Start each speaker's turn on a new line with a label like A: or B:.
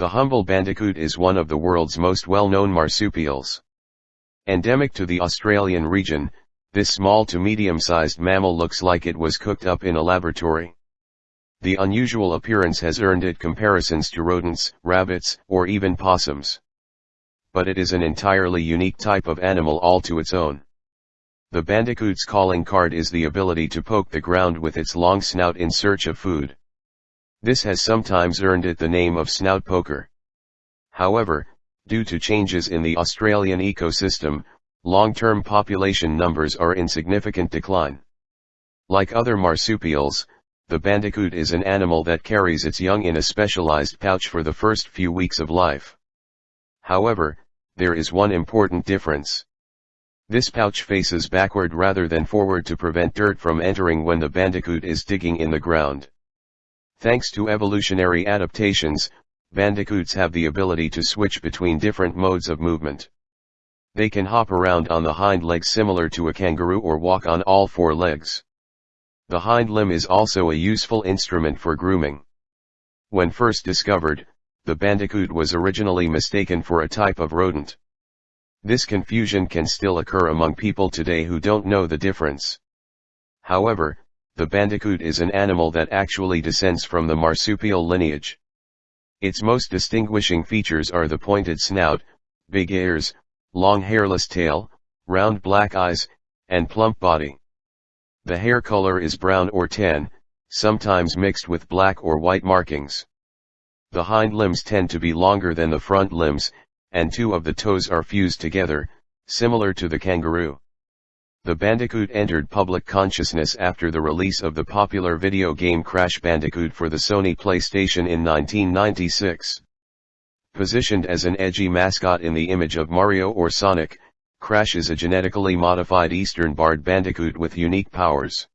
A: The humble bandicoot is one of the world's most well-known marsupials. Endemic to the Australian region, this small to medium-sized mammal looks like it was cooked up in a laboratory. The unusual appearance has earned it comparisons to rodents, rabbits, or even possums. But it is an entirely unique type of animal all to its own. The bandicoot's calling card is the ability to poke the ground with its long snout in search of food. This has sometimes earned it the name of snout poker. However, due to changes in the Australian ecosystem, long-term population numbers are in significant decline. Like other marsupials, the bandicoot is an animal that carries its young in a specialized pouch for the first few weeks of life. However, there is one important difference. This pouch faces backward rather than forward to prevent dirt from entering when the bandicoot is digging in the ground. Thanks to evolutionary adaptations, bandicoots have the ability to switch between different modes of movement. They can hop around on the hind legs similar to a kangaroo or walk on all four legs. The hind limb is also a useful instrument for grooming. When first discovered, the bandicoot was originally mistaken for a type of rodent. This confusion can still occur among people today who don't know the difference. However, the bandicoot is an animal that actually descends from the marsupial lineage. Its most distinguishing features are the pointed snout, big ears, long hairless tail, round black eyes, and plump body. The hair color is brown or tan, sometimes mixed with black or white markings. The hind limbs tend to be longer than the front limbs, and two of the toes are fused together, similar to the kangaroo. The Bandicoot entered public consciousness after the release of the popular video game Crash Bandicoot for the Sony PlayStation in 1996. Positioned as an edgy mascot in the image of Mario or Sonic, Crash is a genetically modified eastern barred bandicoot with unique powers.